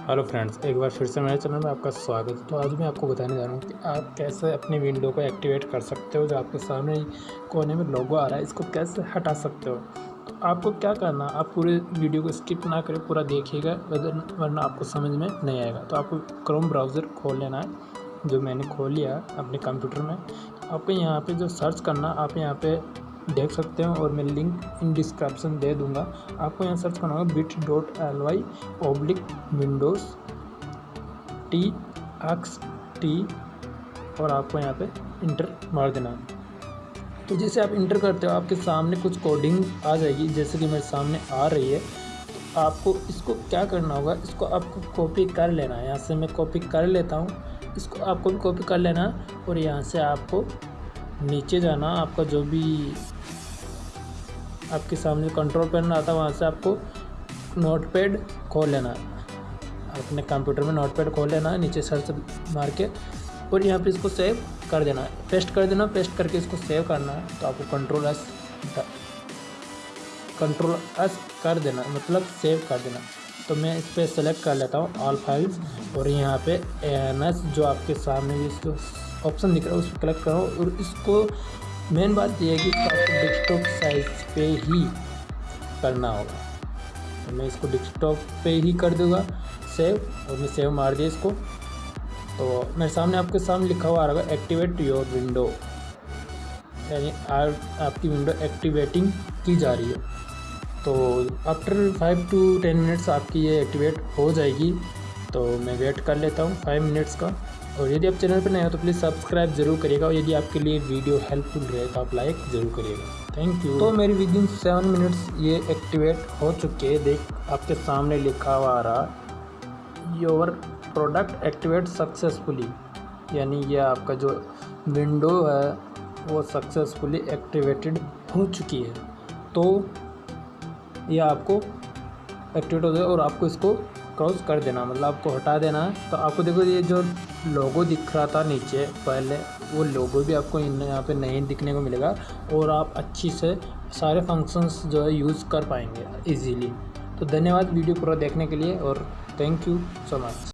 Hello friends, एक बार फिर से मेरे चैनल में आपका स्वागत है। तो आज मैं आपको बताने जा रहा हूँ कि आप कैसे अपनी विंडो को एक्टिवेट कर सकते हो, जो आपके सामने कोने में लोगो आ रहा है, इसको कैसे हटा सकते हो। तो आपको क्या करना आप पूरे वीडियो को स्किप ना करें, पूरा देखिएगा, वरना आपको समझ में नहीं आएगा। तो आपको क्रोम ब्राउज़र खोल लेना है, जो मैंने खोल लिया अपने कंप्यूटर में। आपको यहाँ पर जो सर्च करना आप यहाँ पर देख सकते हो और मैं लिंक इन डिस्क्रिप्शन दे दूँगा। आपको यहाँ सर्च करना होगा bit dot L Y oblique windows T X T और आपको यहाँ पे इंटर मार देना है। तो जैसे आप इंटर करते हो, आपके सामने कुछ कोडिंग आ जाएगी, जैसे कि मेरे सामने आ रही है। तो आपको इसको क्या करना होगा, इसको आपको कॉपी कर लेना है। यहाँ से मैं कॉपी कर लेता हूँ, इसको आपको भी कॉपी कर लेना और यहाँ से आपको नीचे जाना, आपका जो भी आपके सामने कंट्रोल पैनल आता है, वहाँ से आपको नोट पैड खोल लेना। अपने कंप्यूटर में नोट पैड खोल लेना, नीचे सर्च मार के, और यहाँ पे इसको सेव कर देना। है पेस्ट कर देना पेस्ट करके इसको सेव करना है तो आपको कंट्रोल एस कंट्रोल एस कर देना मतलब सेव कर देना। तो मैं इस पर सेलेक्ट कर लेता हूँ ऑल फाइल्स और यहाँ पे एन एस जो आपके सामने इसको ऑप्शन दिख रहा है उस पर क्लिक करो और इसको मेन बात यह है कि आपको डेस्कटॉप साइज़ पे ही करना होगा। तो मैं इसको डेस्कटॉप पे ही कर दूँगा सेव और मैं सेव मार दिया इसको। तो मेरे सामने आपके सामने लिखा हुआ आ रहा है एक्टिवेट योर विंडो यानी आपकी विंडो एक्टिवेटिंग की जा रही है। तो after five to ten minutes आपकी ये एक्टिवेट हो जाएगी। तो मैं वेट कर लेता हूँ फाइव मिनट्स का। और यदि आप चैनल पर नए हो तो प्लीज़ सब्सक्राइब ज़रूर करिएगा और यदि आपके लिए वीडियो हेल्पफुल रहे तो आप लाइक ज़रूर करिएगा। थैंक यू तो मेरी विद इन सेवन मिनट्स ये एक्टिवेट हो चुके हैं। देख, आपके सामने लिखा हुआ आ रहा योर प्रोडक्ट एक्टिवेट सक्सेसफुली यानी यह आपका जो विंडो है, वो सक्सेसफुली एक्टिवेटेड हो चुकी है। तो ये आपको एक्टिवेट हो जाए और आपको इसको क्रॉस कर देना मतलब आपको हटा देना। है तो आपको देखो ये जो लोगो दिख रहा था नीचे, पहले, वो लोगो भी आपको यहाँ पे नहीं दिखने को मिलेगा और आप अच्छी से सारे फ़ंक्शंस जो है यूज़ कर पाएँगे इजीली तो धन्यवाद वीडियो पूरा देखने के लिए और थैंक यू सो मच